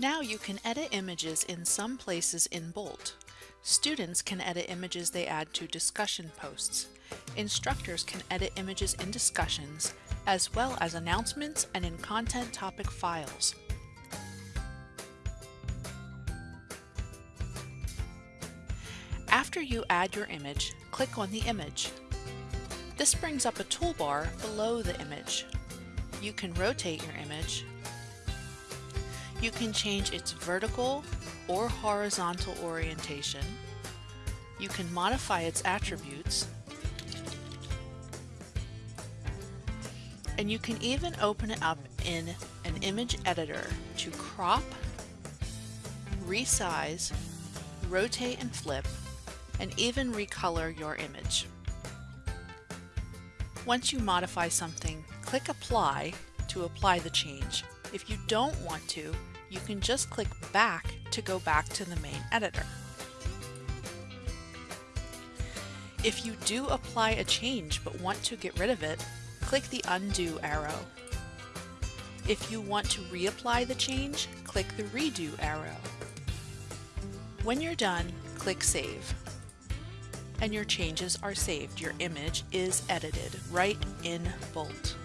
Now you can edit images in some places in Bolt. Students can edit images they add to discussion posts. Instructors can edit images in discussions, as well as announcements and in content topic files. After you add your image, click on the image. This brings up a toolbar below the image. You can rotate your image. You can change its vertical or horizontal orientation. You can modify its attributes. And you can even open it up in an image editor to crop, resize, rotate and flip, and even recolor your image. Once you modify something, click Apply to apply the change. If you don't want to, you can just click Back to go back to the main editor. If you do apply a change but want to get rid of it, click the Undo arrow. If you want to reapply the change, click the Redo arrow. When you're done, click Save and your changes are saved. Your image is edited right in Bolt.